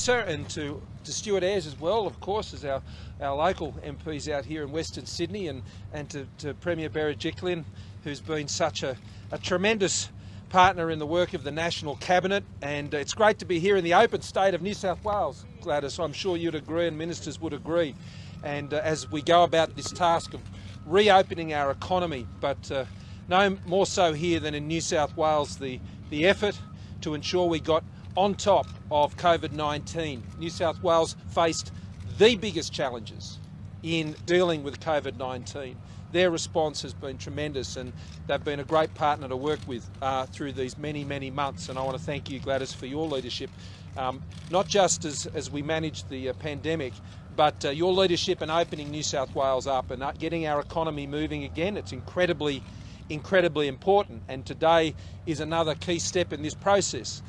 Sir, and to, to Stuart Ayres as well, of course, as our, our local MPs out here in Western Sydney, and, and to, to Premier Berejiklian, who's been such a, a tremendous partner in the work of the National Cabinet. And it's great to be here in the open state of New South Wales, Gladys. I'm sure you'd agree and ministers would agree. And uh, as we go about this task of reopening our economy, but uh, no more so here than in New South Wales, the, the effort to ensure we got on top of COVID-19. New South Wales faced the biggest challenges in dealing with COVID-19. Their response has been tremendous and they've been a great partner to work with uh, through these many, many months. And I want to thank you, Gladys, for your leadership, um, not just as, as we managed the uh, pandemic, but uh, your leadership in opening New South Wales up and uh, getting our economy moving again. It's incredibly, incredibly important. And today is another key step in this process.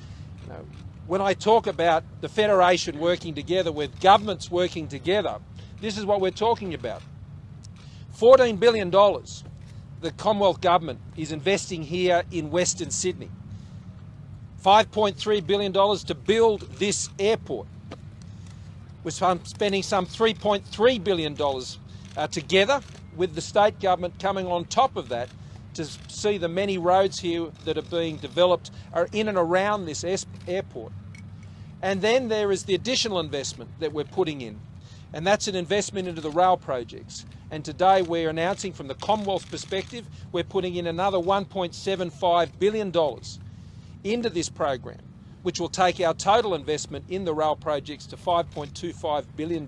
When I talk about the Federation working together with governments working together, this is what we're talking about. $14 billion the Commonwealth Government is investing here in Western Sydney. $5.3 billion to build this airport. We're spending some $3.3 billion uh, together with the state government coming on top of that to see the many roads here that are being developed are in and around this airport. And then there is the additional investment that we're putting in, and that's an investment into the rail projects. And today we're announcing from the Commonwealth perspective, we're putting in another $1.75 billion into this program, which will take our total investment in the rail projects to $5.25 billion.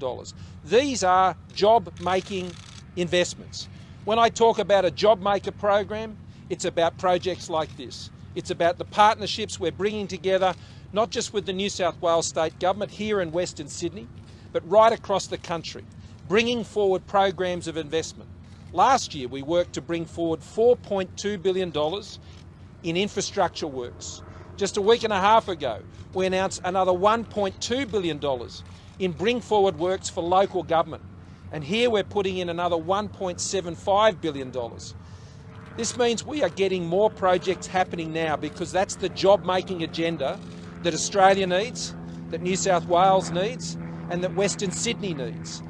These are job-making investments. When I talk about a job maker program, it's about projects like this. It's about the partnerships we're bringing together, not just with the New South Wales State Government here in Western Sydney, but right across the country bringing forward programs of investment. Last year, we worked to bring forward $4.2 billion in infrastructure works. Just a week and a half ago, we announced another $1.2 billion in bring forward works for local government. And here we're putting in another $1.75 billion. This means we are getting more projects happening now because that's the job making agenda that Australia needs, that New South Wales needs, and that Western Sydney needs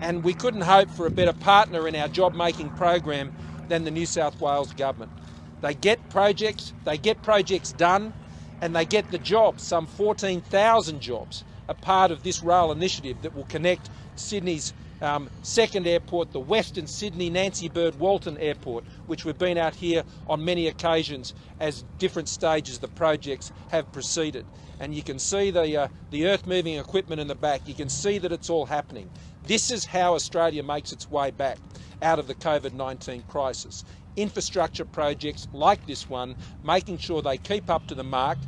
and we couldn't hope for a better partner in our job-making program than the New South Wales Government. They get projects, they get projects done, and they get the jobs, some 14,000 jobs, a part of this rail initiative that will connect Sydney's um, second airport, the Western Sydney Nancy Bird Walton Airport, which we've been out here on many occasions as different stages of the projects have proceeded. And you can see the, uh, the earth moving equipment in the back. You can see that it's all happening. This is how Australia makes its way back out of the COVID-19 crisis. Infrastructure projects like this one, making sure they keep up to the mark,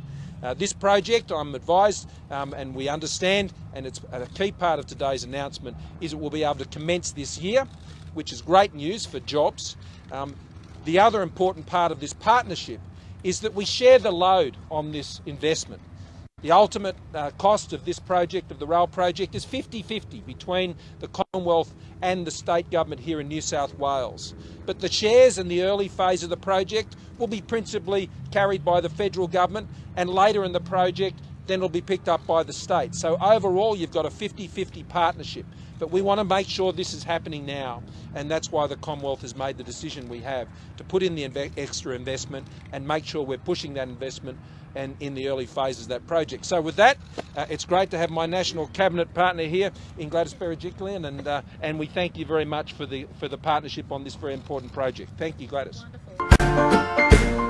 uh, this project, I'm advised um, and we understand, and it's a key part of today's announcement, is it will be able to commence this year, which is great news for jobs. Um, the other important part of this partnership is that we share the load on this investment. The ultimate uh, cost of this project, of the rail project, is 50-50 between the Commonwealth and the state government here in New South Wales. But the shares in the early phase of the project will be principally carried by the federal government and later in the project then it'll be picked up by the state. So overall you've got a 50-50 partnership. But we want to make sure this is happening now and that's why the Commonwealth has made the decision we have to put in the inve extra investment and make sure we're pushing that investment and in the early phases of that project. So with that, uh, it's great to have my national cabinet partner here in Gladys Berejiklian, and uh, and we thank you very much for the for the partnership on this very important project. Thank you, Gladys. Wonderful.